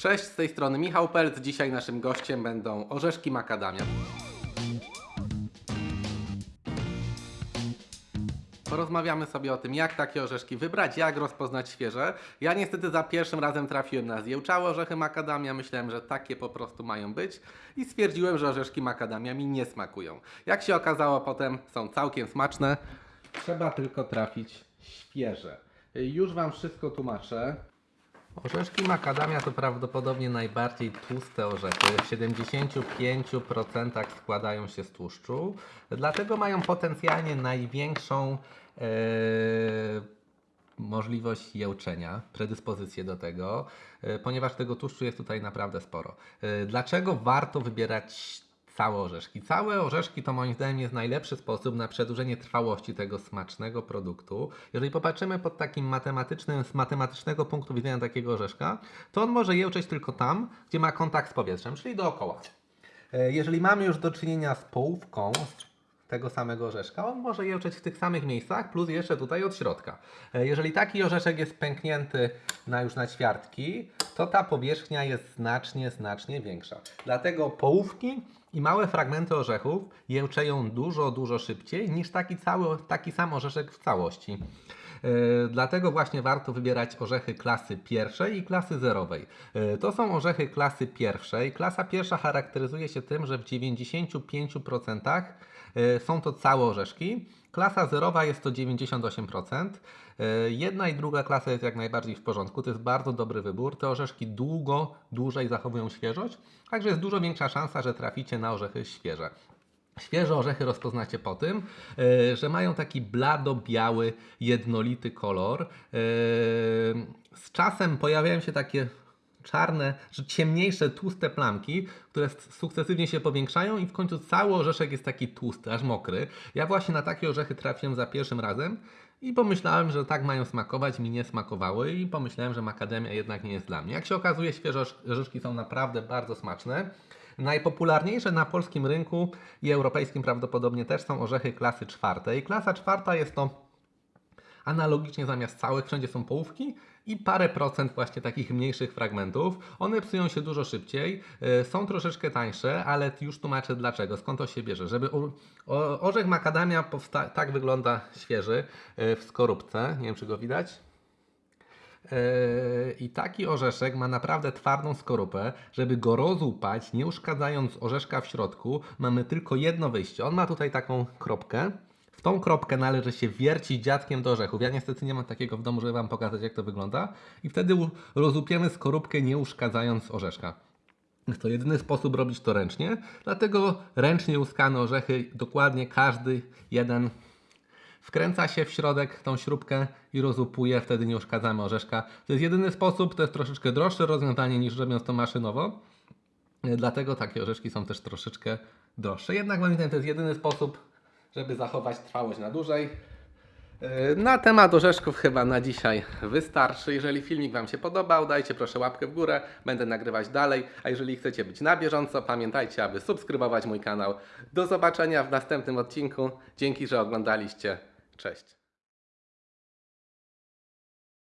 Cześć, z tej strony Michał Pelc. Dzisiaj naszym gościem będą orzeszki makadamia. Porozmawiamy sobie o tym, jak takie orzeszki wybrać, jak rozpoznać świeże. Ja niestety za pierwszym razem trafiłem na zjełczałe orzechy makadamia. Myślałem, że takie po prostu mają być i stwierdziłem, że orzeszki makadamia mi nie smakują. Jak się okazało, potem są całkiem smaczne. Trzeba tylko trafić świeże. Już Wam wszystko tłumaczę. Orzeszki makadamia to prawdopodobnie najbardziej tłuste orzechy. W 75% składają się z tłuszczu, dlatego mają potencjalnie największą e, możliwość jełczenia, predyspozycję do tego, e, ponieważ tego tłuszczu jest tutaj naprawdę sporo. E, dlaczego warto wybierać całe orzeszki? Całe orzeszki to moim zdaniem jest najlepszy sposób na przedłużenie trwałości tego smacznego produktu. Jeżeli popatrzymy pod takim matematycznym, z matematycznego punktu widzenia takiego orzeszka, to on może jełczeć tylko tam, gdzie ma kontakt z powietrzem, czyli dookoła. E, Jeżeli mamy już do czynienia z połówką tego samego orzeszka, on może jełczeć w tych samych miejscach, plus jeszcze tutaj od środka. E, Jeżeli taki orzeszek jest pęknięty na już na ćwiartki, to ta powierzchnia jest znacznie, znacznie większa. Dlatego połówki i małe fragmenty orzechów jełczeją dużo, dużo szybciej niż taki, cały, taki sam orzeszek w całości. E, Dlatego właśnie warto wybierać orzechy klasy pierwszej i klasy zerowej. E, To są orzechy klasy pierwszej. Klasa pierwsza charakteryzuje się tym, że w 95% e, są to całe orzeszki. Klasa zerowa jest to 98%. E, Jedna i druga klasa jest jak najbardziej w porządku. To jest bardzo dobry wybór. Te orzeszki długo, dłużej zachowują świeżość, także jest dużo większa szansa, że traficie na orzechy świeże. Świeże orzechy rozpoznacie po tym, e, że mają taki blado-biały, jednolity kolor. E, Z czasem pojawiają się takie czarne, że ciemniejsze, tłuste plamki, które sukcesywnie się powiększają i w końcu cały orzeszek jest taki tłusty, aż mokry. Ja właśnie na takie orzechy trafiłem za pierwszym razem i pomyślałem, że tak mają smakować, mi nie smakowały i pomyślałem, że makademia jednak nie jest dla mnie. Jak się okazuje, świeże orz- orzeszki są naprawdę bardzo smaczne. Najpopularniejsze na polskim rynku i europejskim prawdopodobnie też są orzechy klasy czwartej. Klasa czwarta jest to analogicznie zamiast całych wszędzie są połówki i parę procent właśnie takich mniejszych fragmentów. One psują się dużo szybciej, y, są troszeczkę tańsze, ale już tłumaczę dlaczego, skąd to się bierze. Żeby orzech makadamia tak wygląda świeży y, w skorupce, nie wiem czy go widać. Yy, I taki orzeszek ma naprawdę twardą skorupę. Żeby go rozłupać, nie uszkadzając orzeszka w środku, mamy tylko jedno wyjście. On ma tutaj taką kropkę. W tą kropkę należy się wiercić dziadkiem do orzechów. Ja niestety nie mam takiego w domu, żeby Wam pokazać, jak to wygląda. I wtedy rozłupiemy skorupkę, nie uszkadzając orzeszka. To jedyny sposób robić to ręcznie, dlatego ręcznie łuskane orzechy, dokładnie każdy jeden Wkręca się w środek tą śrubkę i rozłupuje, wtedy nie uszkadzamy orzeszka. To jest jedyny sposób, to jest troszeczkę droższe rozwiązanie niż robiąc to maszynowo. E, Dlatego takie orzeszki są też troszeczkę droższe. Jednak moim to jest jedyny sposób, żeby zachować trwałość na dłużej. E, Na temat orzeszków chyba na dzisiaj wystarczy. Jeżeli filmik Wam się podobał, dajcie proszę łapkę w górę, będę nagrywać dalej. A jeżeli chcecie być na bieżąco, pamiętajcie, aby subskrybować mój kanał. Do zobaczenia w następnym odcinku. Dzięki, że oglądaliście. Cześć.